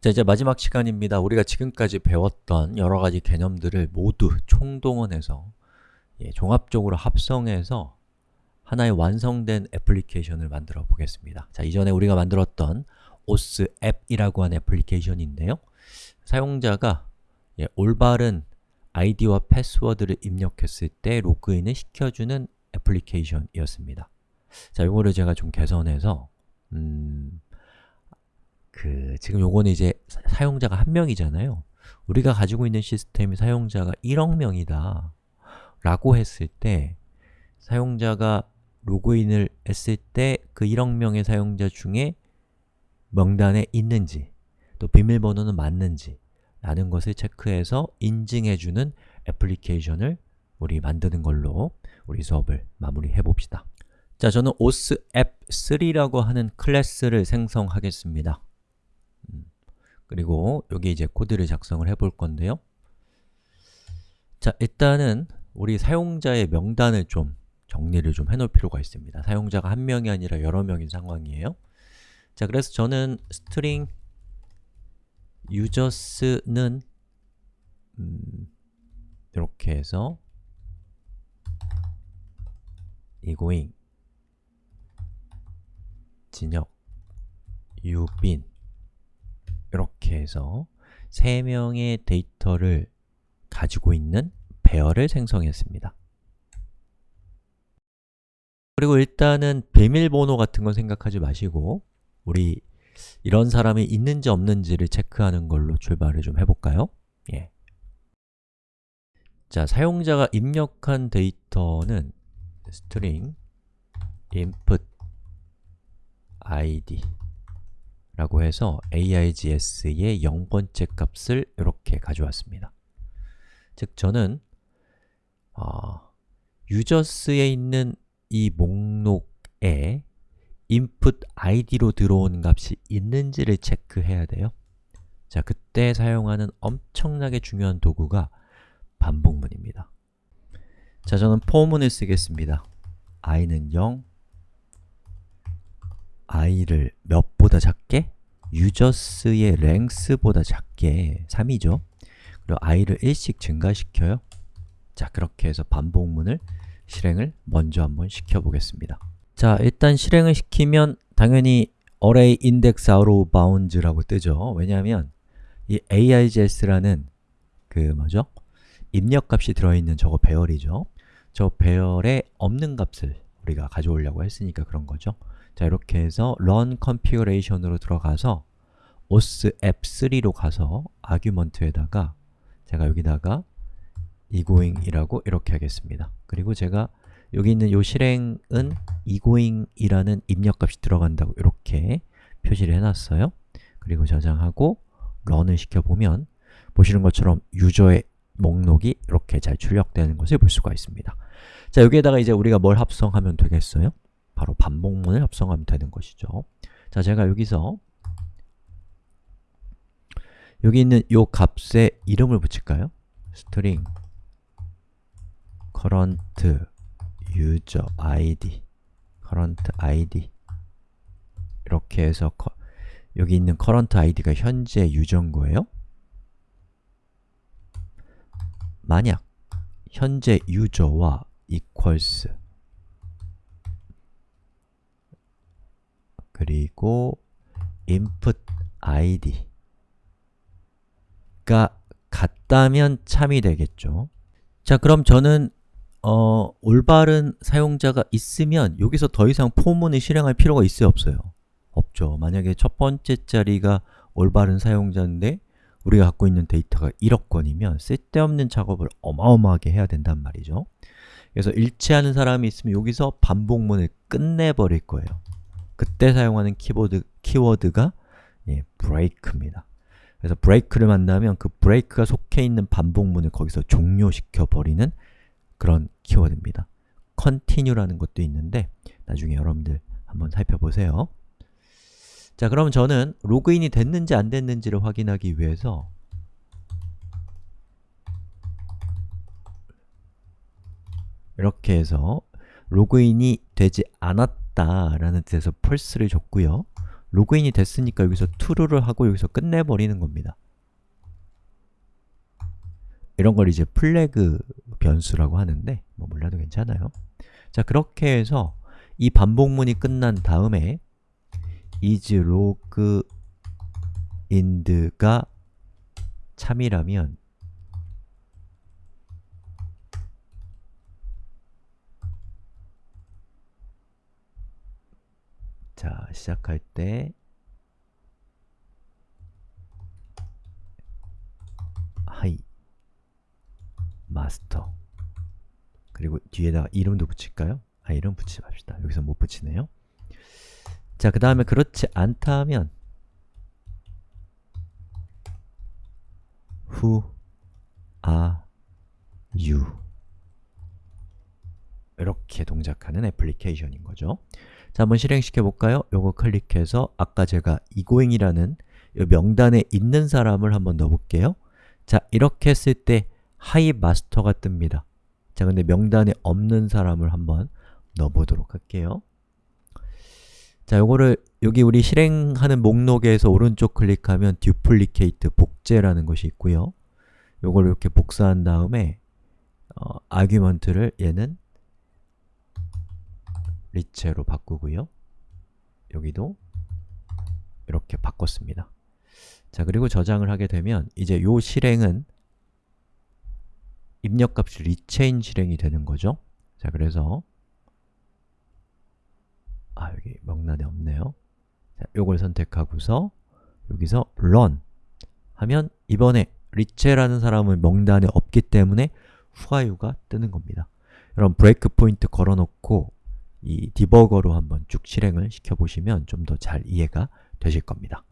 자, 이제 마지막 시간입니다. 우리가 지금까지 배웠던 여러 가지 개념들을 모두 총동원해서 예, 종합적으로 합성해서 하나의 완성된 애플리케이션을 만들어 보겠습니다. 자, 이전에 우리가 만들었던 OS 앱이라고 하는 애플리케이션인데요. 사용자가 예, 올바른 아이디와 패스워드를 입력했을 때 로그인을 시켜주는 애플리케이션이었습니다. 자, 이거를 제가 좀 개선해서 음, 그 지금 요거는 이제 사, 용자가 한 명이잖아요. 우리가 가지고 있는 시스템이 사용자가 1억 명이다 라고 했을 때 사용자가 로그인을 했을 때 그 1억 명의 사용자 중에 명단에 있는지 또 비밀번호는 맞는지 라는 것을 체크해서 인증해주는 애플리케이션을 우리 만드는 걸로 우리 수업을 마무리해 봅시다 자, 저는 osApp3라고 하는 클래스를 생성하겠습니다 음, 그리고 여기 이제 코드를 작성을 해볼 건데요. 자, 일단은 우리 사용자의 명단을 좀 정리를 좀 해놓을 필요가 있습니다. 사용자가 한 명이 아니라 여러 명인 상황이에요. 자, 그래서 저는 string users는 음, 이렇게 해서 이고잉 진혁 유빈 이렇게 해서 3명의 데이터를 가지고 있는 배열을 생성했습니다. 그리고 일단은 비밀번호 같은 건 생각하지 마시고 우리 이런 사람이 있는지 없는지를 체크하는 걸로 출발을 좀 해볼까요? 예. 자, 사용자가 입력한 데이터는 string input id 라고 해서 AIGS의 0번째 값을 이렇게 가져왔습니다. 즉, 저는 어, 유저스에 있는 이 목록에 input id로 들어온 값이 있는지를 체크해야 돼요. 자, 그때 사용하는 엄청나게 중요한 도구가 반복문입니다. 자, 저는 포문을 쓰겠습니다. i는 0, i를 몇보다 작게? 유저스의 랭스보다 작게 3이죠. 그리고 i를 1씩 증가시켜요. 자, 그렇게 해서 반복문을 실행을 먼저 한번 시켜보겠습니다. 자, 일단 실행을 시키면 당연히 array index out of bounds라고 뜨죠. 왜냐하면 이 AIGS라는 그 뭐죠? 입력값이 들어있는 저거 배열이죠. 저 배열에 없는 값을 우리가 가져오려고 했으니까 그런 거죠. 자, 이렇게 해서 run configuration으로 들어가서 os app3로 가서 아규먼트에다가 제가 여기다가 egoing이라고 이렇게 하겠습니다. 그리고 제가 여기 있는 이 실행은 egoing이라는 입력값이 들어간다고 이렇게 표시를 해놨어요. 그리고 저장하고 런을 시켜보면 보시는 것처럼 유저의 목록이 이렇게 잘 출력되는 것을 볼 수가 있습니다. 자, 여기에다가 이제 우리가 뭘 합성하면 되겠어요? 바로 반복문을 합성하면 되는 것이죠. 자, 제가 여기서 여기 있는 이 값에 이름을 붙일까요? string current user id current id 이렇게 해서 커, 여기 있는 current id가 현재 유저인 거예요. 만약 현재 유저와 equals 그리고 input id가 같다면 참이 되겠죠. 자, 그럼 저는 어, 올바른 사용자가 있으면 여기서 더 이상 포문을 실행할 필요가 있어요, 없어요? 없죠. 만약에 첫 번째 자리가 올바른 사용자인데 우리가 갖고 있는 데이터가 1억 건이면 쓸데없는 작업을 어마어마하게 해야 된단 말이죠. 그래서 일치하는 사람이 있으면 여기서 반복문을 끝내버릴 거예요. 그때 사용하는 키보드, 키워드가 예, break입니다. 그래서 break를 만나면 그 break가 속해 있는 반복문을 거기서 종료시켜 버리는 그런 키워드입니다. continue라는 것도 있는데 나중에 여러분들 한번 살펴보세요. 자, 그럼 저는 로그인이 됐는지 안 됐는지를 확인하기 위해서 이렇게 해서 로그인이 되지 않았 다 라는 뜻에서 false를 줬고요. 로그인이 됐으니까 여기서 true를 하고 여기서 끝내버리는 겁니다. 이런 걸 이제 플래그 변수라고 하는데 뭐 몰라도 괜찮아요. 자, 그렇게 해서 이 반복문이 끝난 다음에 is log ind가 참이라면 자, 시작할 때 하이 마스터 그리고 뒤에다가 이름도 붙일까요? 아, 이름 붙이지 맙시다. 여기서 못 붙이네요. 자, 그 다음에 그렇지 않다 하면 Who are you? 이렇게 동작하는 애플리케이션인 거죠. 자, 한번 실행시켜 볼까요? 요거 클릭해서 아까 제가 이고잉이라는 이 명단에 있는 사람을 한번 넣어 볼게요. 자, 이렇게 했을 때 하이 마스터가 뜹니다. 자, 근데 명단에 없는 사람을 한번 넣어 보도록 할게요. 자, 요거를 여기 우리 실행하는 목록에서 오른쪽 클릭하면 duplicate, 복제라는 것이 있고요. 요걸 이렇게 복사한 다음에 어, argument를 얘는 리체로 바꾸고요. 여기도 이렇게 바꿨습니다. 자, 그리고 저장을 하게 되면 이제 요 실행은 입력값이 리체인 실행이 되는 거죠. 자, 그래서 아, 여기 명단에 없네요. 자, 요걸 선택하고서 여기서 run 하면 이번에 리체라는 사람은 명단에 없기 때문에 후아유가 뜨는 겁니다. 여러분 브레이크 포인트 걸어놓고 이 디버거로 한번 쭉 실행을 시켜보시면 좀 더 잘 이해가 되실 겁니다.